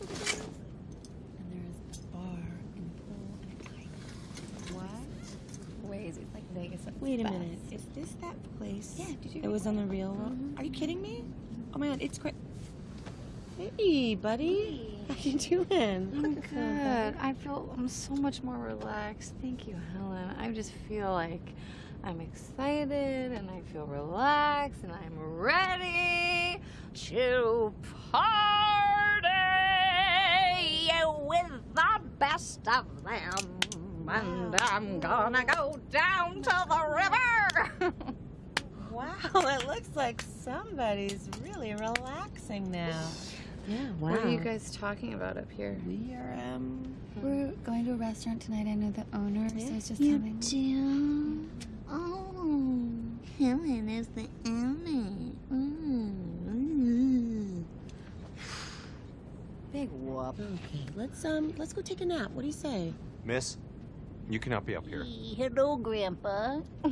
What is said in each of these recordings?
And there is a bar and a pool and kite. What? Ways it's like Vegas. its Wait a best. minute. Is this that place? Yeah, did you It was on the real world. Mhm. Are you kidding me? Oh my god, it's great. Hey, buddy. How you doing? I'm good. I feel I'm so much more relaxed. Thank you, Helen. I just feel like I'm excited and I feel relaxed and I'm ready to party of them. And I'm gonna go down to the river. Wow, it looks like somebody's really relaxing now. Yeah, wow. What are you guys talking about up here? We are, um. We're going to a restaurant tonight. I know the owner, so Yeah. it's just You having. do? Oh, Helen is the owner. Mm. Big whoop. Okay, let's, um, let's go take a nap. What do you say? Miss, you cannot be up here. Hello, Grandpa.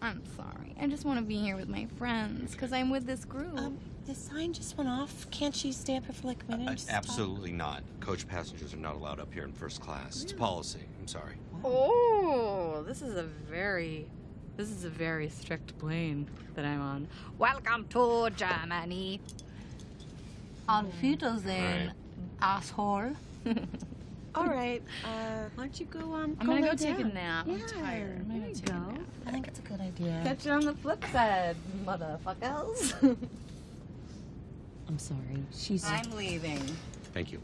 I'm sorry. I just want to be here with my friends because I'm with this group. Um, the sign just went off. Can't she stay up here for like a minute? Uh, and just talk? absolutely not. Coach passengers are not allowed up here in first class. It's policy. I'm sorry. Oh, this is a very, this is a very strict plane that I'm on. Welcome to Germany. On Wiedersehen, Right. asshole. All right. Uh, why don't you go, um, I'm gonna lay go take a nap. Yeah, I'm tired. I'm there gonna you take a go. nap. I think it's a good idea. Catch you on the flip side, motherfuckers. I'm sorry. She's. I'm leaving. Thank you.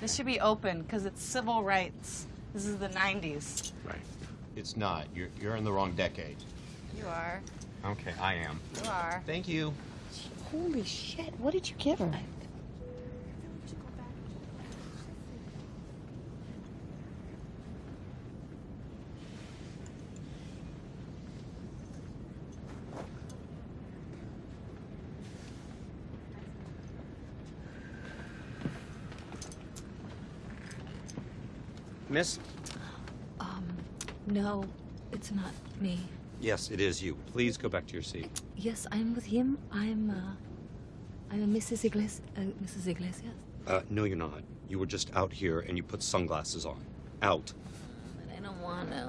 This should be open because it's civil rights. This is the 90s. Right. It's not. You're, you're in the wrong decade. You are. Okay, I am. You are. Thank you. Holy shit! What did you give her? Miss? Um, no, it's not me. Yes, it is you. Please go back to your seat. Yes, I'm with him. I'm, uh, I'm a Mrs. Iglesias. Uh, Mrs. Iglesias. Uh, no, you're not. You were just out here and you put sunglasses on. Out. But I don't want to.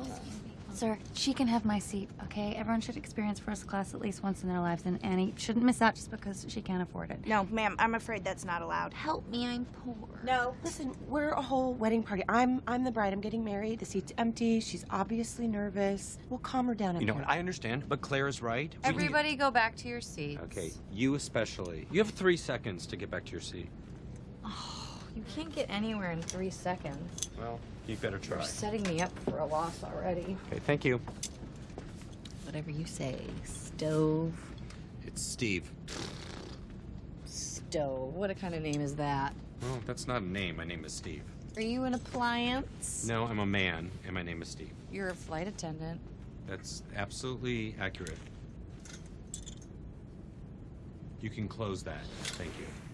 Sir, she can have my seat, okay? Everyone should experience first class at least once in their lives, and Annie shouldn't miss out just because she can't afford it. No, ma'am, I'm afraid that's not allowed. Help me, I'm poor. No. Listen, we're a whole wedding party. I'm I'm the bride. I'm getting married. The seat's empty. She's obviously nervous. We'll calm her down. up You know here. what? I understand, but Claire is right. We can- Everybody go back to your seats. Okay, you especially. You have three seconds to get back to your seat. Oh, you can't get anywhere in three seconds. Well, you better try. You're setting me up for a loss already. Okay, thank you. Whatever you say, stove. It's Steve. Stove. What a kind of name is that? Well, that's not a name. My name is Steve. Are you an appliance? No, I'm a man, and my name is Steve. You're a flight attendant. That's absolutely accurate. You can close that. Thank you.